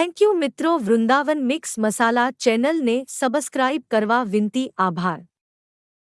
thank you મિત્રો Vrindavan mix મસાલા ચેનલને subscribe કરવા વિનંતી આભાર